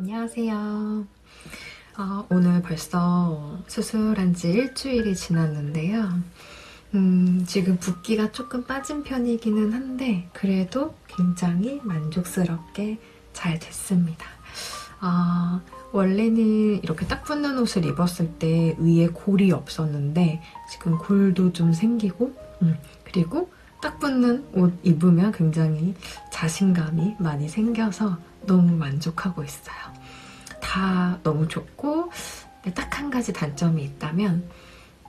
안녕하세요. 아, 오늘 벌써 수술한 지 일주일이 지났는데요. 음, 지금 붓기가 조금 빠진 편이기는 한데 그래도 굉장히 만족스럽게 잘 됐습니다. 아, 원래는 이렇게 딱 붙는 옷을 입었을 때 위에 골이 없었는데 지금 골도 좀 생기고 음, 그리고 딱 붙는 옷 입으면 굉장히 자신감이 많이 생겨서 너무 만족하고 있어요. 다 너무 좋고 딱 한 가지 단점이 있다면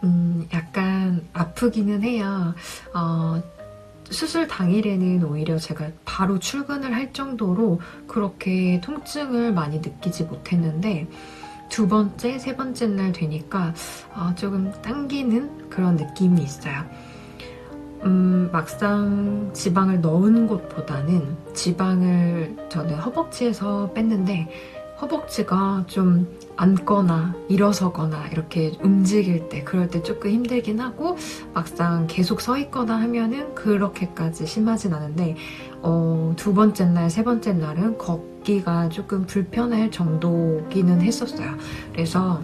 음, 약간 아프기는 해요. 어, 수술 당일에는 오히려 제가 바로 출근을 할 정도로 그렇게 통증을 많이 느끼지 못했는데 두 번째, 세 번째 날 되니까 어, 조금 당기는 그런 느낌이 있어요. 음, 막상 지방을 넣은 곳보다는 지방을 저는 허벅지에서 뺐는데 허벅지가 좀 앉거나 일어서거나 이렇게 움직일 때 그럴 때 조금 힘들긴 하고 막상 계속 서 있거나 하면은 그렇게까지 심하진 않은데 어, 두 번째 날, 세 번째 날은 걷기가 조금 불편할 정도기는 했었어요. 그래서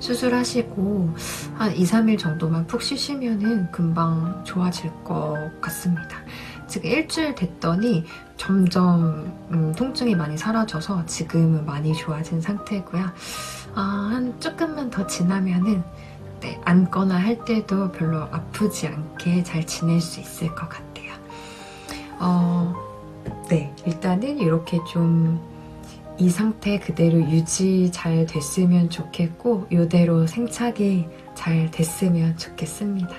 수술하시고 한 2, 3일 정도만 푹 쉬시면은 금방 좋아질 것 같습니다. 지금 일주일 됐더니 점점 음, 통증이 많이 사라져서 지금은 많이 좋아진 상태고요. 아, 한 조금만 더 지나면은 네, 앉거나 할 때도 별로 아프지 않게 잘 지낼 수 있을 것 같아요. 어, 네, 일단은 이렇게 좀 이 상태 그대로 유지 잘 됐으면 좋겠고 이대로 생착이 잘 됐으면 좋겠습니다.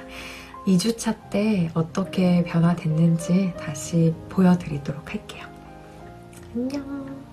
2주차 때 어떻게 변화됐는지 다시 보여드리도록 할게요. 안녕